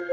Hey.